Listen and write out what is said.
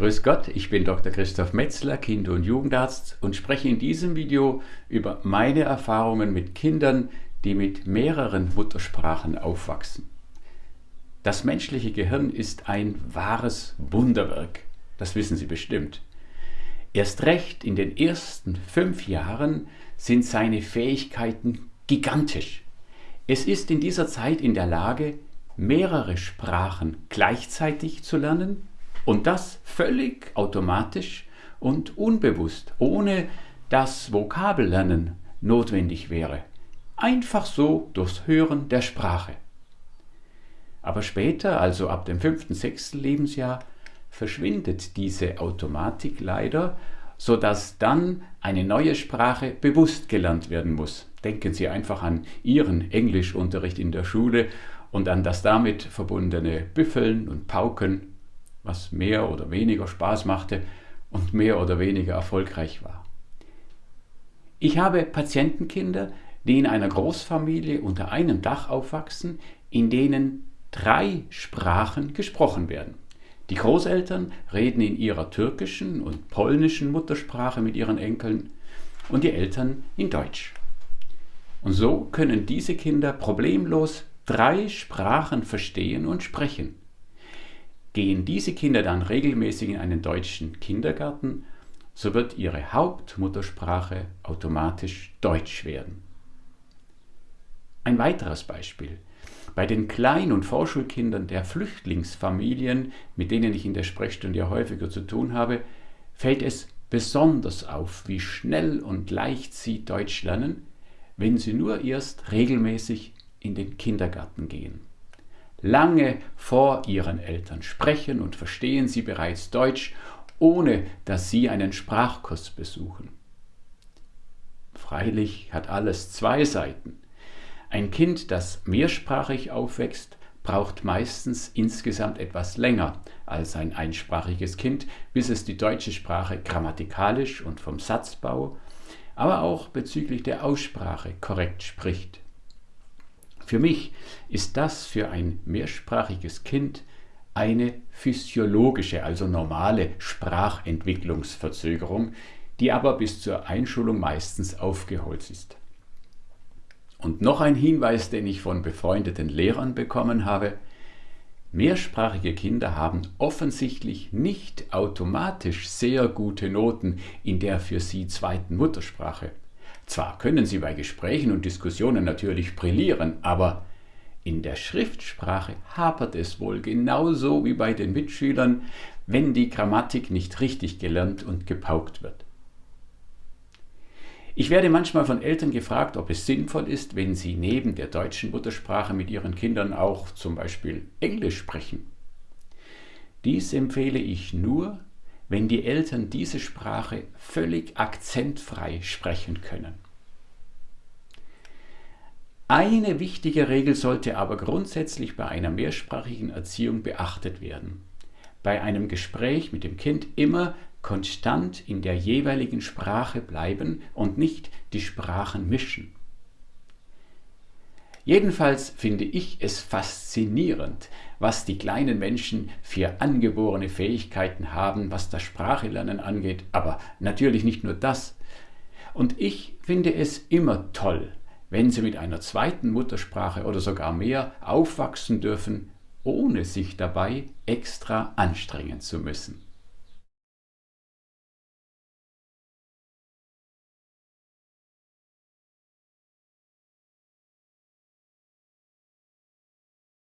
Grüß Gott, ich bin Dr. Christoph Metzler, Kinder- und Jugendarzt und spreche in diesem Video über meine Erfahrungen mit Kindern, die mit mehreren Muttersprachen aufwachsen. Das menschliche Gehirn ist ein wahres Wunderwerk, das wissen Sie bestimmt. Erst recht in den ersten fünf Jahren sind seine Fähigkeiten gigantisch. Es ist in dieser Zeit in der Lage, mehrere Sprachen gleichzeitig zu lernen und das völlig automatisch und unbewusst, ohne dass Vokabellernen notwendig wäre. Einfach so durchs Hören der Sprache. Aber später, also ab dem fünften, sechsten Lebensjahr, verschwindet diese Automatik leider, sodass dann eine neue Sprache bewusst gelernt werden muss. Denken Sie einfach an Ihren Englischunterricht in der Schule und an das damit verbundene Büffeln und Pauken was mehr oder weniger Spaß machte und mehr oder weniger erfolgreich war. Ich habe Patientenkinder, die in einer Großfamilie unter einem Dach aufwachsen, in denen drei Sprachen gesprochen werden. Die Großeltern reden in ihrer türkischen und polnischen Muttersprache mit ihren Enkeln und die Eltern in Deutsch. Und so können diese Kinder problemlos drei Sprachen verstehen und sprechen. Gehen diese Kinder dann regelmäßig in einen deutschen Kindergarten, so wird ihre Hauptmuttersprache automatisch Deutsch werden. Ein weiteres Beispiel. Bei den Klein- und Vorschulkindern der Flüchtlingsfamilien, mit denen ich in der Sprechstunde ja häufiger zu tun habe, fällt es besonders auf, wie schnell und leicht sie Deutsch lernen, wenn sie nur erst regelmäßig in den Kindergarten gehen. Lange vor ihren Eltern sprechen und verstehen sie bereits Deutsch, ohne dass sie einen Sprachkurs besuchen. Freilich hat alles zwei Seiten. Ein Kind, das mehrsprachig aufwächst, braucht meistens insgesamt etwas länger als ein einsprachiges Kind, bis es die deutsche Sprache grammatikalisch und vom Satzbau, aber auch bezüglich der Aussprache korrekt spricht. Für mich ist das für ein mehrsprachiges Kind eine physiologische, also normale Sprachentwicklungsverzögerung, die aber bis zur Einschulung meistens aufgeholt ist. Und noch ein Hinweis, den ich von befreundeten Lehrern bekommen habe. Mehrsprachige Kinder haben offensichtlich nicht automatisch sehr gute Noten in der für sie zweiten Muttersprache. Zwar können sie bei Gesprächen und Diskussionen natürlich brillieren, aber in der Schriftsprache hapert es wohl genauso wie bei den Mitschülern, wenn die Grammatik nicht richtig gelernt und gepaukt wird. Ich werde manchmal von Eltern gefragt, ob es sinnvoll ist, wenn sie neben der deutschen Muttersprache mit ihren Kindern auch zum Beispiel Englisch sprechen. Dies empfehle ich nur, wenn die Eltern diese Sprache völlig akzentfrei sprechen können. Eine wichtige Regel sollte aber grundsätzlich bei einer mehrsprachigen Erziehung beachtet werden. Bei einem Gespräch mit dem Kind immer konstant in der jeweiligen Sprache bleiben und nicht die Sprachen mischen. Jedenfalls finde ich es faszinierend, was die kleinen Menschen für angeborene Fähigkeiten haben, was das Sprachelernen angeht, aber natürlich nicht nur das. Und ich finde es immer toll, wenn sie mit einer zweiten Muttersprache oder sogar mehr aufwachsen dürfen, ohne sich dabei extra anstrengen zu müssen.